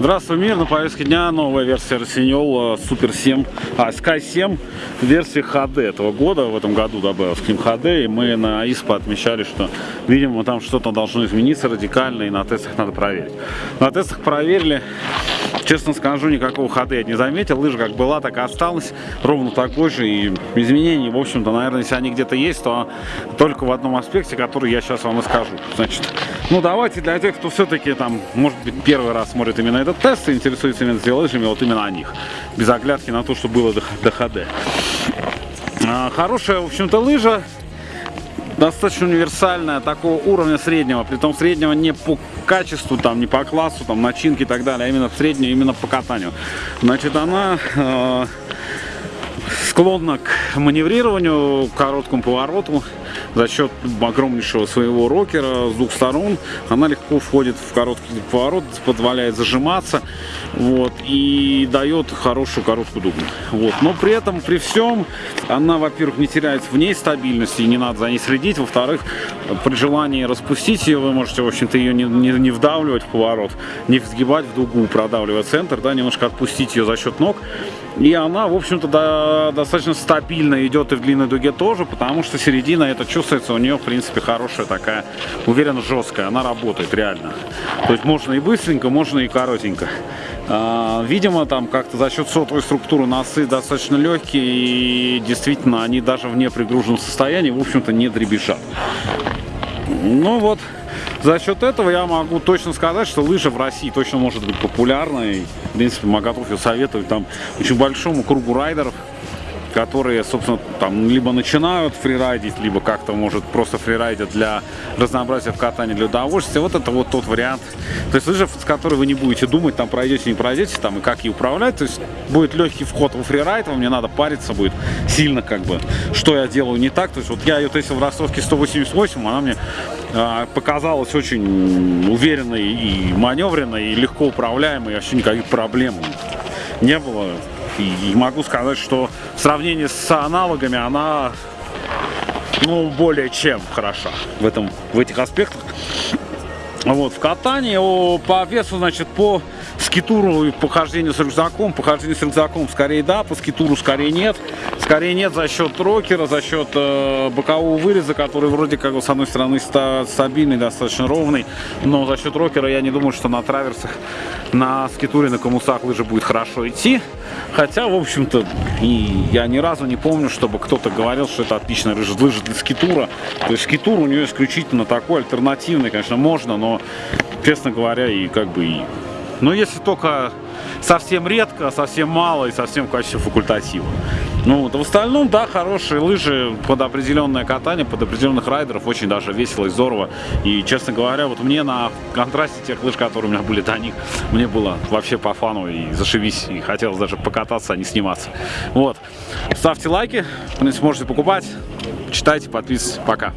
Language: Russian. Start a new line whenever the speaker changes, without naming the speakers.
Здравствуй, мир! На повестке дня новая версия Rossignol Super 7, а, Sky 7, версия HD этого года, в этом году добавил к ним HD, и мы на ISPA отмечали, что, видимо, там что-то должно измениться радикально, и на тестах надо проверить. На тестах проверили, честно скажу, никакого HD я не заметил, лыжа как была, так и осталась, ровно такой же, и изменений, в общем-то, наверное, если они где-то есть, то только в одном аспекте, который я сейчас вам и скажу. Значит, ну давайте для тех, кто все-таки там, может быть, первый раз смотрит именно этот тест и интересуется именно лыжами, вот именно о них. Без оглядки на то, что было до, до HD. А, хорошая, в общем-то, лыжа. Достаточно универсальная, такого уровня среднего. при том среднего не по качеству, там, не по классу, там, начинки и так далее, а именно среднюю, именно по катанию. Значит, она... Э склонна к маневрированию, к короткому повороту. За счет огромнейшего своего рокера с двух сторон она легко входит в короткий поворот, позволяет зажиматься вот, и дает хорошую короткую дугу. Вот. Но при этом, при всем, она, во-первых, не теряет в ней стабильности, не надо за ней следить. Во-вторых, при желании распустить ее, вы можете, в общем-то, ее не, не, не вдавливать в поворот, не сгибать в дугу, продавливая центр, да, немножко отпустить ее за счет ног. И она, в общем-то, до, достаточно стабильно идет и в длинной дуге тоже, потому что середина, это чувствуется, у нее, в принципе, хорошая такая, уверенно, жесткая. Она работает реально. То есть можно и быстренько, можно и коротенько. А, видимо, там как-то за счет сотовой структуры носы достаточно легкие, и действительно, они даже в непригруженном состоянии, в общем-то, не дребезжат. Ну вот, за счет этого я могу точно сказать, что лыжа в России точно может быть популярной. В принципе, мы готовы советовать там очень большому кругу райдеров которые, собственно, там либо начинают фрирайдить, либо как-то, может, просто фрирайдят для разнообразия в катании, для удовольствия. Вот это вот тот вариант. То есть лыжа, с которой вы не будете думать, там пройдете, не пройдете, там и как ее управлять. То есть будет легкий вход в фрирайд, вам не надо париться будет сильно, как бы, что я делаю не так. То есть вот я ее тестил в ростовке 188, она мне э, показалась очень уверенной и маневренной, и легко управляемой, вообще никаких проблем не было. И, могу сказать, что в сравнении с аналогами она ну, более чем хороша в, этом, в этих аспектах. Вот, в катании по весу, значит, по скитуру и похождению с рюкзаком, похождение с рюкзаком скорее да, по скитуру скорее нет. Скорее нет за счет рокера, за счет э, бокового выреза, который вроде как с одной стороны ста стабильный, достаточно ровный, но за счет рокера я не думаю, что на траверсах, на скитуре, на комусах лыжи будет хорошо идти. Хотя, в общем-то, я ни разу не помню, чтобы кто-то говорил, что это отличная лыжа для скитура. То есть скитур у нее исключительно такой, альтернативный, конечно, можно, но, честно говоря, и как бы и но если только совсем редко, совсем мало и совсем в качестве факультатива. Ну, в остальном, да, хорошие лыжи под определенное катание, под определенных райдеров, очень даже весело и здорово. И, честно говоря, вот мне на контрасте тех лыж, которые у меня были до них, мне было вообще по фану и зашибись, и хотелось даже покататься, а не сниматься. Вот. Ставьте лайки, принципе, можете покупать, читайте, подписывайтесь. Пока.